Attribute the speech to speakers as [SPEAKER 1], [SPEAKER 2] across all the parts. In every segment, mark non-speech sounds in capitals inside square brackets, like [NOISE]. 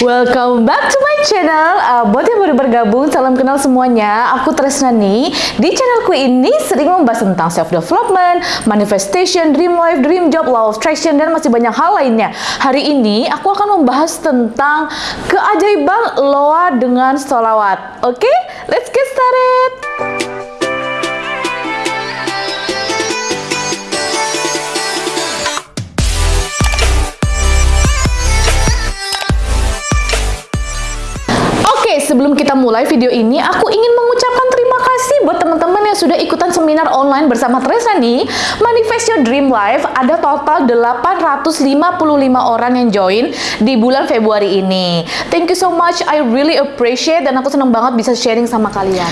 [SPEAKER 1] Welcome back to my channel. Uh, buat yang baru bergabung, salam kenal semuanya. Aku Tresnani. Di channelku ini sering membahas tentang self development, manifestation, dream life, dream job, law of attraction dan masih banyak hal lainnya. Hari ini aku akan membahas tentang keajaiban loa dengan solawat. Oke, okay? let's get started. Kita mulai video ini, aku ingin mengucapkan terima kasih buat teman-teman yang sudah ikutan seminar online bersama Tresani. Manifest Your Dream Life ada total 855 orang yang join di bulan Februari ini. Thank you so much, I really appreciate dan aku senang banget bisa sharing sama kalian.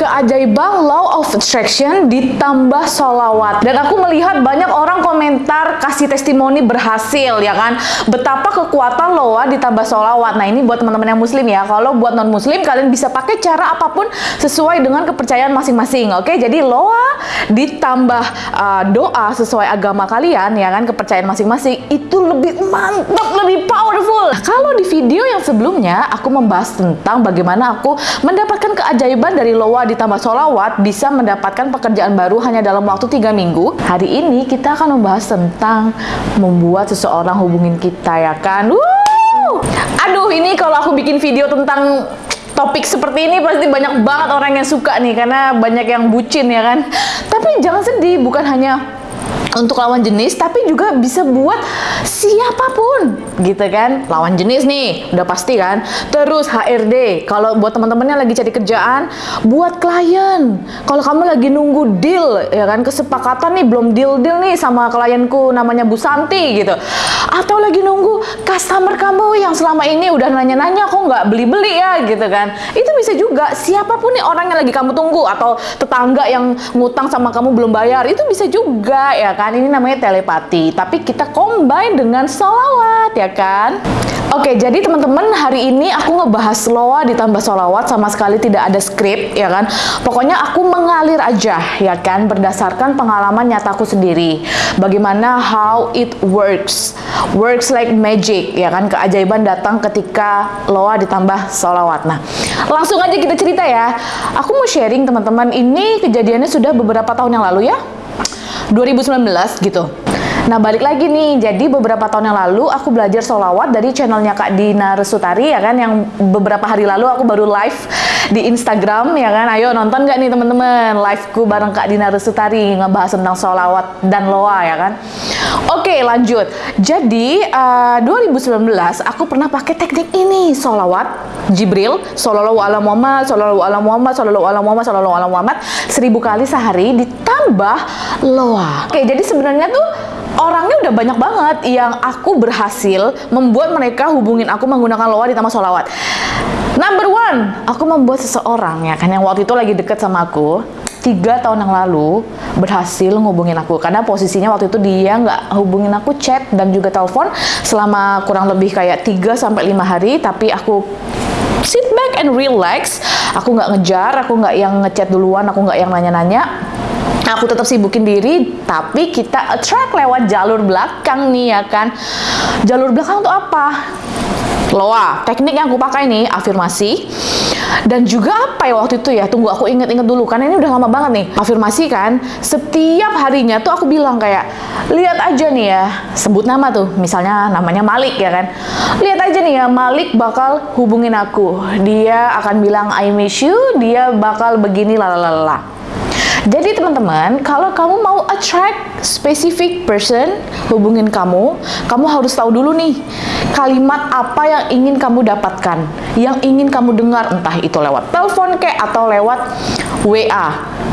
[SPEAKER 1] Keajaiban Law of Attraction ditambah solawat. Dan aku melihat banyak orang komentar kasih testimoni berhasil ya kan. Betapa kekuatan loa ditambah solawat. Nah ini buat teman-teman yang muslim ya. Kalau buat non muslim kalian bisa pakai cara apa pun sesuai dengan kepercayaan masing-masing oke okay? jadi loa ditambah uh, doa sesuai agama kalian ya kan kepercayaan masing-masing itu lebih mantap lebih powerful nah, kalau di video yang sebelumnya aku membahas tentang bagaimana aku mendapatkan keajaiban dari loa ditambah solawat bisa mendapatkan pekerjaan baru hanya dalam waktu tiga minggu hari ini kita akan membahas tentang membuat seseorang hubungin kita ya kan Woo! Aduh, ini kalau aku bikin video tentang topik seperti ini pasti banyak banget orang yang suka nih karena banyak yang bucin ya kan. Tapi jangan sedih, bukan hanya untuk lawan jenis tapi juga bisa buat siapa pun gitu kan? Lawan jenis nih udah pasti kan? Terus HRD kalau buat teman-teman yang lagi cari kerjaan buat klien. Kalau kamu lagi nunggu deal ya kan? Kesepakatan nih belum deal deal nih sama klienku namanya Bu Santi gitu. Atau lagi nunggu customer kamu yang selama ini udah nanya-nanya kok nggak beli-beli ya? gitu kan? Itu bisa juga siapa pun nih orang yang lagi kamu tunggu atau tetangga yang ngutang sama kamu belum bayar itu bisa juga ya kan? Kan ini namanya telepati. Tapi kita combine dengan solawat ya kan Oke, jadi teman-teman hari ini aku ngebahas loa ditambah solawat sama sekali tidak ada skrip ya kan. Pokoknya aku mengalir aja ya kan berdasarkan pengalaman nyataku sendiri. Bagaimana how it works, works like magic ya kan. Keajaiban datang ketika loa ditambah solawat. Nah, langsung aja kita cerita ya. Aku mau sharing teman-teman ini kejadiannya sudah beberapa tahun yang lalu ya. 2019 gitu. Nah balik lagi nih, jadi beberapa tahun yang lalu aku belajar solawat dari channelnya Kak Dina Resutari ya kan, yang beberapa hari lalu aku baru live di Instagram ya kan, ayo nonton gak nih teman-teman? Liveku bareng Kak Dina Resutari ngebahas tentang solawat dan loa ya kan. Oke lanjut, jadi uh, eh, 2019 aku pernah pakai teknik ini. Solawat Jibril, Sallallahu ala Muhammad, Sallallahu ala Muhammad, Sallallahu ala Muhammad, Sallallahu ala Muhammad seribu kali sehari ditambah loa. Oke jadi sebenarnya tuh orangnya udah banyak banget yang aku berhasil membuat mereka hubungin aku menggunakan loa ditambah solawat. Number one, aku membuat seseorang ya kan yang waktu itu lagi deket sama aku tiga tahun yang lalu berhasil ngubungin aku. Karena posisinya waktu itu dia nggak hubungin aku chat dan juga telepon selama kurang lebih kayak 3 sampai lima hari. Tapi aku sit back and relax. Aku nggak ngejar aku nggak yang ngechat duluan aku nggak yang nanya-nanya aku tetap sibukin diri tapi kita attract lewat jalur belakang nih ya kan? Jalur belakang tuh apa? Loa teknik yang aku pakai nih afirmasi. Dan juga apa ya waktu itu ya? Tunggu aku inget-inget dulu karena ini udah lama banget nih. Afirmasi kan setiap harinya tuh aku bilang kayak lihat aja nih ya sebut nama tuh misalnya namanya Malik ya kan? Lihat aja nih ya Malik bakal hubungin aku. Dia akan bilang I miss you dia bakal begini lalalala jadi teman-teman, kalau kamu mau attract specific person hubungin kamu, kamu harus tahu dulu nih kalimat apa yang ingin kamu dapatkan, yang ingin kamu dengar entah itu lewat telepon kayak atau lewat WA,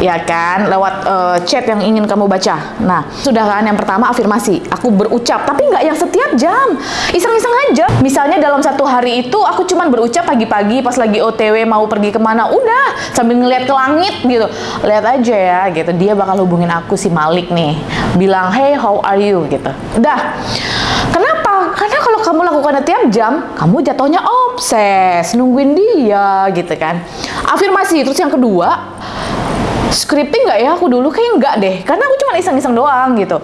[SPEAKER 1] ya kan, lewat uh, chat yang ingin kamu baca. Nah, sudah kan yang pertama afirmasi, aku berucap, tapi nggak yang setiap jam, iseng-iseng aja. Misalnya dalam satu hari itu aku cuman berucap pagi-pagi pas lagi OTW mau pergi ke mana, udah sambil ngeliat ke langit gitu, lihat aja ya, gitu. Dia bakal hubungin aku si Malik nih, bilang hey how are you gitu. Udah. Kenapa? Karena kalau kamu lakukan tiap jam, kamu jatuhnya obses, nungguin dia gitu kan. Afirmasi. Terus yang kedua, scripting nggak ya aku dulu kayak nggak deh karena aku cuma iseng-iseng doang gitu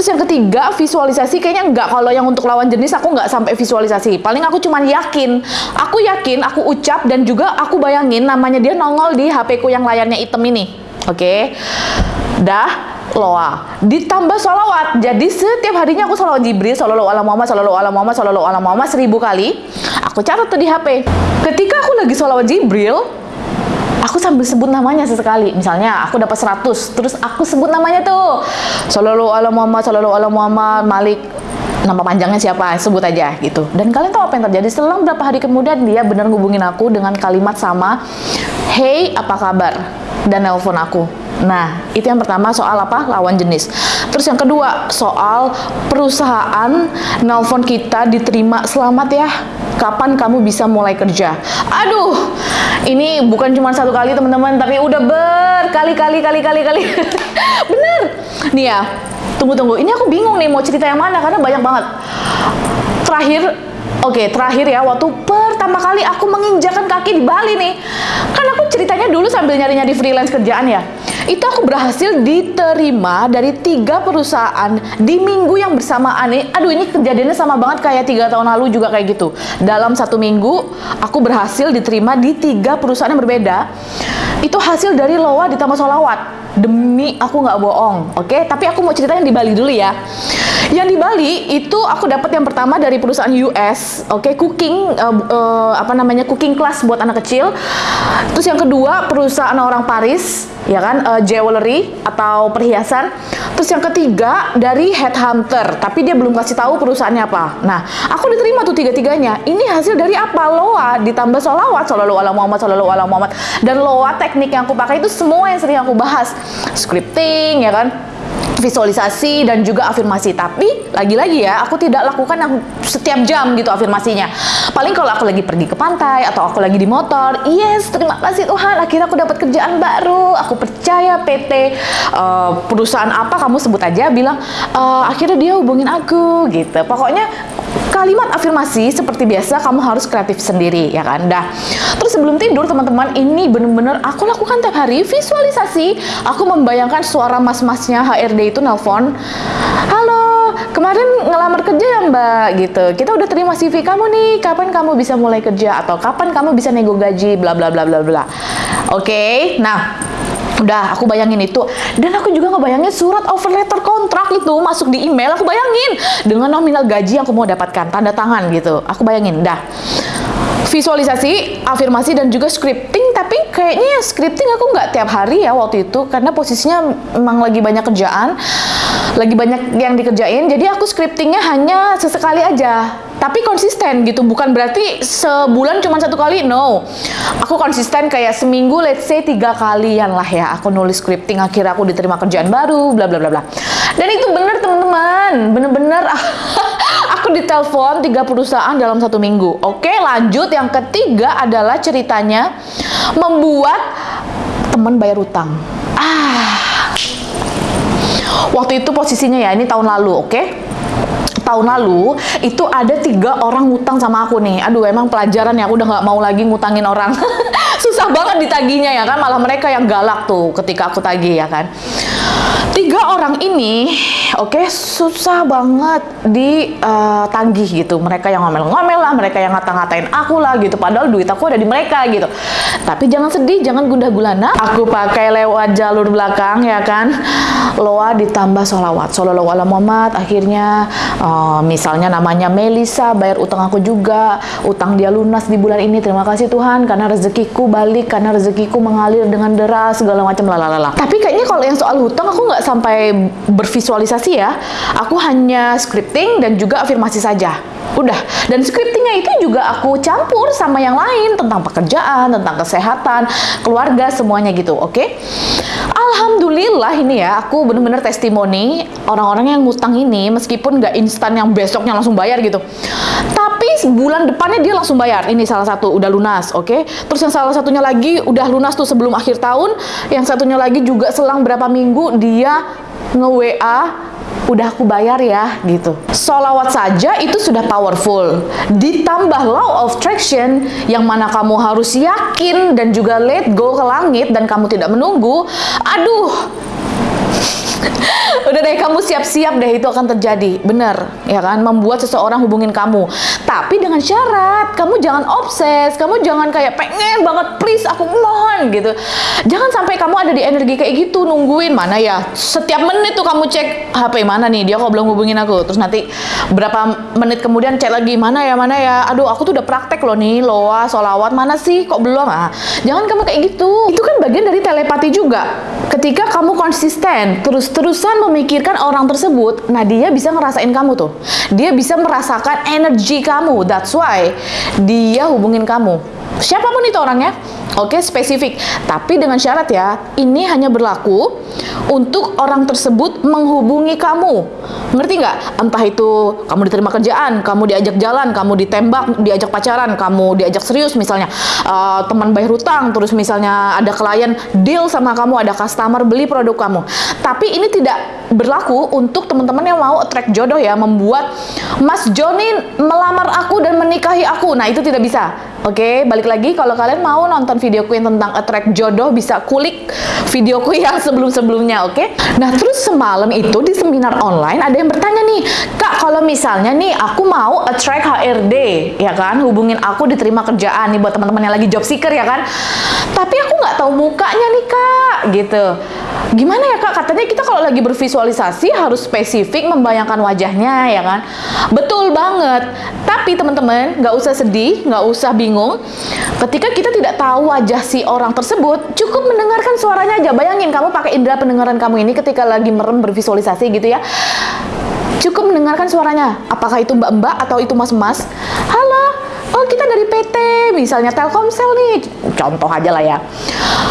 [SPEAKER 1] Terus yang ketiga, visualisasi kayaknya enggak. Kalau yang untuk lawan jenis aku nggak sampai visualisasi. Paling aku cuman yakin. Aku yakin, aku ucap dan juga aku bayangin namanya dia nongol di HP ku yang layarnya hitam ini. Oke. Okay? Dah, loa. Ditambah sholawat. Jadi setiap harinya aku sholawat Jibril sholawat ala Muhammad sholawat ala Muhammad sholawat ala Muhammad seribu kali. Aku catat tuh di HP ketika aku lagi sholawat Jibril aku sambil sebut namanya sesekali. Misalnya aku dapat 100 terus aku sebut namanya tuh. Sholawat ala Muhammad sholawat ala Muhammad Malik. Nama panjangnya siapa? Sebut aja gitu. Dan kalian tahu apa yang terjadi? Selang berapa hari kemudian dia benar ngubungin aku dengan kalimat sama hey apa kabar dan nelpon aku Nah, itu yang pertama soal apa? Lawan jenis. Terus yang kedua, soal perusahaan nelpon kita diterima selamat ya. Kapan kamu bisa mulai kerja? Aduh, ini bukan cuma satu kali teman-teman, tapi udah berkali-kali kali-kali kali. [LAUGHS] Bener. Nih ya, tunggu-tunggu. Ini aku bingung nih mau cerita yang mana karena banyak banget. Terakhir Oke, okay, terakhir ya, waktu pertama kali aku menginjakan kaki di Bali nih. Ceritanya dulu sambil nyari-nyari freelance kerjaan ya. Itu aku berhasil diterima dari tiga perusahaan di minggu yang bersamaan nih. Aduh, ini kejadiannya sama banget kayak tiga tahun lalu juga kayak gitu. Dalam satu minggu, aku berhasil diterima di tiga perusahaan yang berbeda. Itu hasil dari loa ditambah solawat demi aku nggak bohong oke okay? tapi aku mau ceritain di Bali dulu ya yang di Bali itu aku dapat yang pertama dari perusahaan US oke okay? cooking uh, uh, apa namanya cooking class buat anak kecil. Terus yang kedua perusahaan orang Paris ya kan uh, jewelry atau perhiasan. Terus yang ketiga dari headhunter tapi dia belum kasih tahu perusahaannya apa. Nah aku diterima tuh tiga-tiganya. Ini hasil dari apa? Loa ditambah solawat solalu ala Muhammad solalu ala Muhammad. Dan loa teknik yang aku pakai itu semua yang sering aku bahas. Scripting ya kan visualisasi dan juga afirmasi. Tapi lagi-lagi ya aku tidak lakukan yang setiap jam gitu afirmasinya. Paling kalau aku lagi pergi ke pantai atau aku lagi di motor yes terima kasih Tuhan akhirnya aku dapat kerjaan baru. Aku percaya PT uh, eh, perusahaan apa kamu sebut aja bilang uh, akhirnya dia hubungin aku gitu. Pokoknya kalimat afirmasi seperti biasa kamu harus kreatif sendiri ya kan? Dah. Terus sebelum tidur teman-teman ini bener-bener aku lakukan tiap hari. Visualisasi aku membayangkan suara mas-masnya HRD itu nelpon halo kemarin ngelamar kerja ya mbak? Gitu. Kita udah terima CV kamu nih. Kapan kamu bisa mulai kerja? Atau kapan kamu bisa nego gaji? Bla bla bla bla bla. Oke okay? nah Udah, aku bayangin itu. Dan aku juga ngebayangin surat offer letter kontrak itu masuk di email. Aku bayangin dengan nominal gaji yang aku mau dapatkan, tanda tangan gitu. Aku bayangin, dah. Visualisasi, afirmasi, dan juga scripting. Tapi kayaknya scripting aku nggak tiap hari ya waktu itu. Karena posisinya memang lagi banyak kerjaan. Lagi banyak yang dikerjain. Jadi aku scriptingnya hanya sesekali aja tapi konsisten gitu bukan berarti sebulan cuma satu kali no. Aku konsisten kayak seminggu let's say tiga kalian lah ya aku nulis scripting akhirnya aku diterima kerjaan baru bla bla bla bla. Dan itu bener teman-teman bener-bener [LAUGHS] aku ditelepon tiga perusahaan dalam satu minggu. Oke lanjut yang ketiga adalah ceritanya membuat teman bayar utang. Ah. Waktu itu posisinya ya ini tahun lalu oke? okay? Tahun lalu itu ada tiga orang ngutang sama aku nih. Aduh emang pelajaran ya aku udah nggak mau lagi ngutangin orang. [LAUGHS] Susah banget ditaginya ya kan malah mereka yang galak tuh ketika aku tagih ya kan tiga orang ini oke okay, susah banget ditagih uh, gitu. Mereka yang ngomel-ngomel lah mereka yang ngata-ngatain aku lah gitu. Padahal duit aku ada di mereka gitu. Tapi jangan sedih jangan gundah gulana. Aku pakai lewat jalur belakang ya kan? Loa ditambah sholawat. Sholawat ala Muhammad akhirnya uh, misalnya namanya Melisa bayar utang aku juga. Utang dia lunas di bulan ini. Terima kasih Tuhan karena rezekiku balik karena rezekiku mengalir dengan deras segala macam lalalala. Tapi kayaknya kalau yang soal hutang aku nggak sampai bervisualisasi ya. Aku hanya scripting dan juga afirmasi saja. Udah. Dan scriptingnya itu juga aku campur sama yang lain tentang pekerjaan, tentang kesehatan, keluarga, semuanya gitu. Oke? Okay? Alhamdulillah ini ya, aku bener-bener testimoni orang-orang yang ngutang ini meskipun nggak instan yang besoknya langsung bayar gitu. Tapi bulan depannya dia langsung bayar. Ini salah satu udah lunas, oke? Okay? Terus yang salah satunya lagi udah lunas tuh sebelum akhir tahun. Yang satunya lagi juga selang berapa minggu dia nge-WA udah aku bayar ya gitu. Solawat saja itu sudah powerful. Ditambah law of attraction yang mana kamu harus yakin dan juga let go ke langit dan kamu tidak menunggu. Aduh, [LAUGHS] Udah deh kamu siap-siap deh itu akan terjadi. Bener, ya kan? Membuat seseorang hubungin kamu. Tapi dengan syarat, kamu jangan obses, kamu jangan kayak pengen banget please aku mohon gitu. Jangan sampai kamu ada di energi kayak gitu nungguin mana ya. Setiap menit tuh kamu cek HP mana nih dia kok belum hubungin aku. Terus nanti berapa menit kemudian cek lagi mana ya mana ya. Aduh aku tuh udah praktek loh nih loa solawat mana sih kok belum ah. Jangan kamu kayak gitu. Itu kan bagian dari telepati juga. Ketika kamu konsisten terus-terusan memikirkan orang tersebut, nah dia bisa ngerasain kamu tuh. Dia bisa merasakan energi kamu. That's why dia hubungin kamu. Siapa pun itu orangnya, oke spesifik. Tapi dengan syarat ya, ini hanya berlaku untuk orang tersebut menghubungi kamu. Ngerti nggak? Entah itu kamu diterima kerjaan, kamu diajak jalan, kamu ditembak, diajak pacaran, kamu diajak serius misalnya uh, teman bayar hutang, terus misalnya ada klien deal sama kamu, ada customer beli produk kamu. Tapi ini tidak berlaku untuk teman-teman yang mau attract jodoh ya, membuat Mas Joni melamar aku dan menikahi aku. Nah, itu tidak bisa. Oke, balik lagi kalau kalian mau nonton videoku yang tentang attract jodoh bisa kulik videoku yang sebelum-sebelumnya, oke? Nah, terus semalam itu di seminar online ada yang bertanya nih, "Kak, kalau misalnya nih aku mau attract HRD, ya kan? Hubungin aku diterima kerjaan nih buat teman-teman yang lagi job seeker ya kan? Tapi aku nggak tahu mukanya nih, Kak." gitu. Gimana ya kak? Katanya kita kalau lagi bervisualisasi harus spesifik membayangkan wajahnya ya kan? Betul banget. Tapi teman-teman nggak usah sedih, nggak usah bingung. Ketika kita tidak tahu wajah si orang tersebut, cukup mendengarkan suaranya aja. Bayangin kamu pakai indera pendengaran kamu ini ketika lagi merem bervisualisasi gitu ya. Cukup mendengarkan suaranya. Apakah itu mbak-mbak atau itu mas-mas? Halo, oh kita dari PT, misalnya Telkomsel nih, contoh aja lah ya.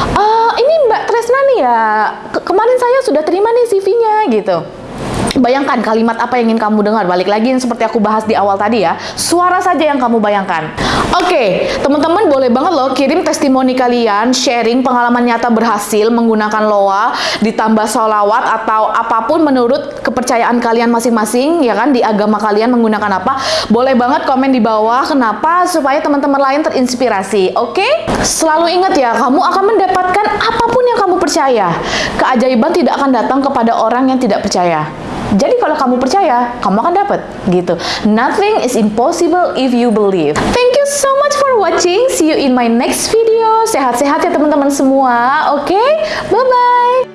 [SPEAKER 1] Uh, ini Mbak Tresna nih ya, kemarin saya sudah terima nih CV-nya gitu. Bayangkan kalimat apa yang ingin kamu dengar. Balik lagi yang seperti aku bahas di awal tadi ya. Suara saja yang kamu bayangkan. Oke, okay, teman-teman boleh banget loh kirim testimoni kalian, sharing pengalaman nyata berhasil menggunakan loa, ditambah sholawat atau apa pun menurut kepercayaan kalian masing-masing, ya kan, di agama kalian menggunakan apa. Boleh banget komen di bawah kenapa supaya teman-teman lain terinspirasi. Oke? Okay? Selalu ingat ya, kamu akan mendapatkan apa pun yang kamu percaya. Keajaiban tidak akan datang kepada orang yang tidak percaya. Jadi kalau kamu percaya, kamu akan dapat gitu. Nothing is impossible if you believe. Thank you so much for watching. See you in my next video. Sehat-sehat ya teman-teman semua. Oke, okay? bye-bye.